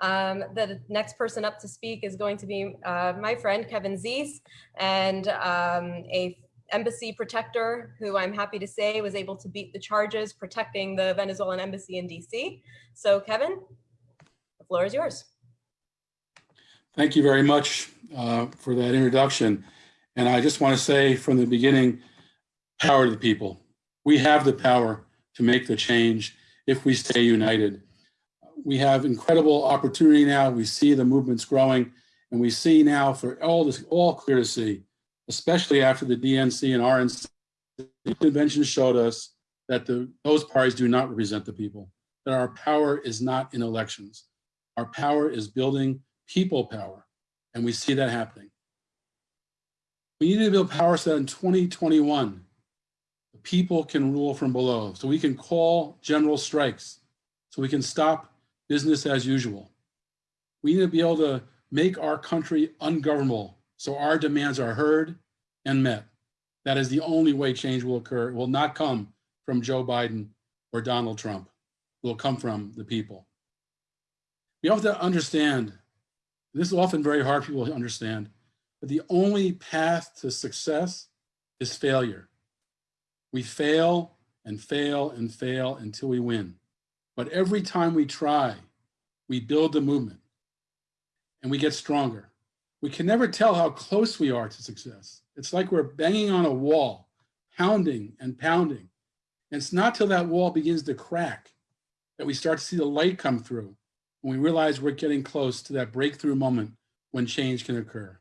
Um, the next person up to speak is going to be uh, my friend Kevin Zeese and um, a embassy protector who I'm happy to say was able to beat the charges protecting the Venezuelan embassy in DC. So Kevin, the floor is yours. Thank you very much uh, for that introduction. And I just want to say from the beginning, power to the people. We have the power to make the change if we stay united. We have incredible opportunity now. We see the movements growing and we see now for all this, all clear to see, especially after the DNC and RNC the convention showed us that the, those parties do not represent the people, that our power is not in elections. Our power is building people power, and we see that happening. We need to build power so that in 2021, the people can rule from below, so we can call general strikes, so we can stop business as usual. We need to be able to make our country ungovernable, so our demands are heard and met. That is the only way change will occur. It will not come from Joe Biden or Donald Trump. It will come from the people. We have to understand this is often very hard for people to understand, but the only path to success is failure. We fail and fail and fail until we win. But every time we try, we build the movement and we get stronger. We can never tell how close we are to success. It's like we're banging on a wall, pounding and pounding. And it's not till that wall begins to crack that we start to see the light come through when we realize we're getting close to that breakthrough moment when change can occur.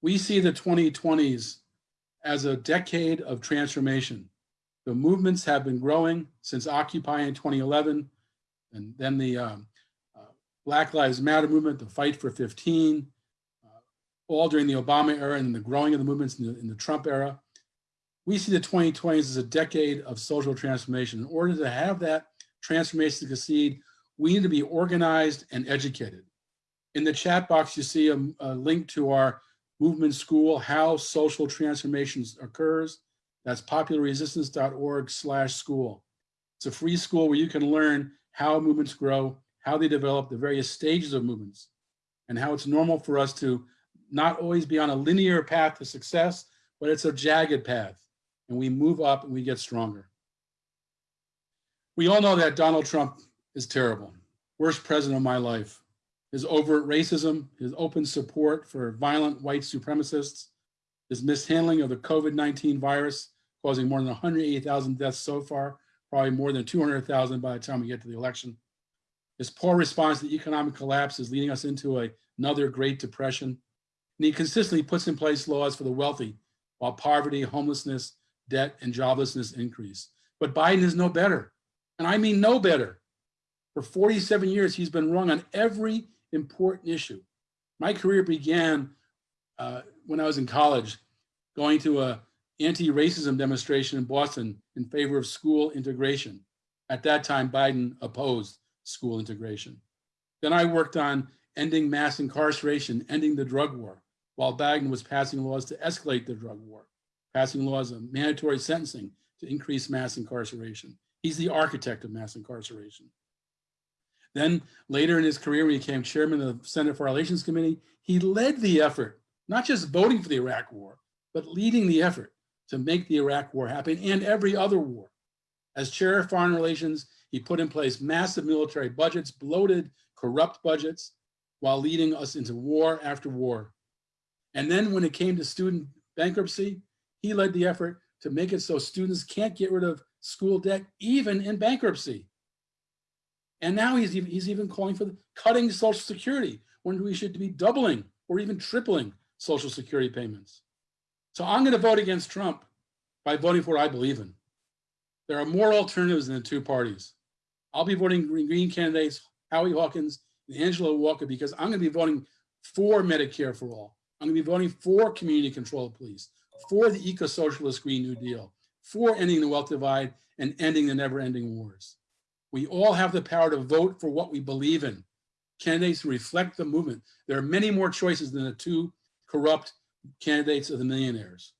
We see the 2020s as a decade of transformation. The movements have been growing since Occupy in 2011, and then the um, uh, Black Lives Matter movement, the Fight for 15, uh, all during the Obama era and the growing of the movements in the, in the Trump era. We see the 2020s as a decade of social transformation. In order to have that transformation succeed, we need to be organized and educated. In the chat box, you see a, a link to our movement school, How Social Transformations Occurs. That's popularresistance.org slash school. It's a free school where you can learn how movements grow, how they develop, the various stages of movements, and how it's normal for us to not always be on a linear path to success, but it's a jagged path. And we move up and we get stronger. We all know that Donald Trump is terrible. Worst president of my life. His overt racism, his open support for violent white supremacists, his mishandling of the COVID-19 virus, causing more than 180,000 deaths so far, probably more than 200,000 by the time we get to the election. His poor response to the economic collapse is leading us into a, another Great Depression. And he consistently puts in place laws for the wealthy while poverty, homelessness, debt, and joblessness increase. But Biden is no better. And I mean no better. For 47 years, he's been wrong on every important issue. My career began uh, when I was in college, going to a anti-racism demonstration in Boston in favor of school integration. At that time, Biden opposed school integration. Then I worked on ending mass incarceration, ending the drug war, while Biden was passing laws to escalate the drug war, passing laws of mandatory sentencing to increase mass incarceration. He's the architect of mass incarceration. Then later in his career, when he became chairman of the Senate Foreign Relations Committee, he led the effort, not just voting for the Iraq war, but leading the effort to make the Iraq war happen and every other war. As chair of foreign relations, he put in place massive military budgets, bloated, corrupt budgets, while leading us into war after war. And then when it came to student bankruptcy, he led the effort to make it so students can't get rid of school debt even in bankruptcy. And now he's even, he's even calling for cutting Social Security when we should be doubling or even tripling Social Security payments. So I'm going to vote against Trump by voting for what I believe in. There are more alternatives than the two parties. I'll be voting green, green candidates, Howie Hawkins and Angela Walker, because I'm going to be voting for Medicare for all. I'm going to be voting for community control of police, for the eco-socialist Green New Deal, for ending the wealth divide and ending the never-ending wars. We all have the power to vote for what we believe in. Candidates reflect the movement. There are many more choices than the two corrupt candidates of the millionaires.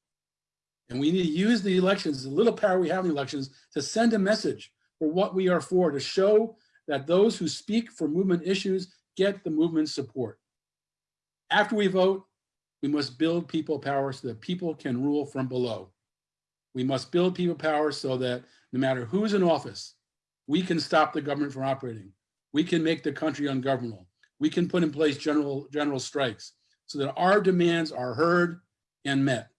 And we need to use the elections, the little power we have in the elections, to send a message for what we are for, to show that those who speak for movement issues get the movement's support. After we vote, we must build people power so that people can rule from below. We must build people power so that no matter who's in office, we can stop the government from operating. We can make the country ungovernable. We can put in place general, general strikes so that our demands are heard and met.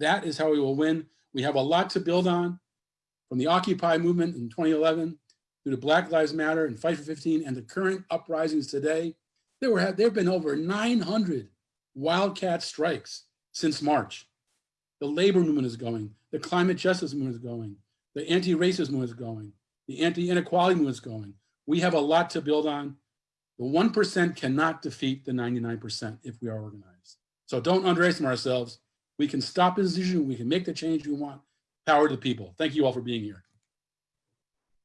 That is how we will win. We have a lot to build on from the Occupy movement in 2011 through the Black Lives Matter and Fight for 15 and the current uprisings today. There were there have been over 900 wildcat strikes since March. The labor movement is going, the climate justice movement is going, the anti-racist movement is going, the anti-inequality movement is going. We have a lot to build on. The 1% cannot defeat the 99% if we are organized. So don't underestimate ourselves. We can stop this decision. We can make the change we want. Power to the people. Thank you all for being here.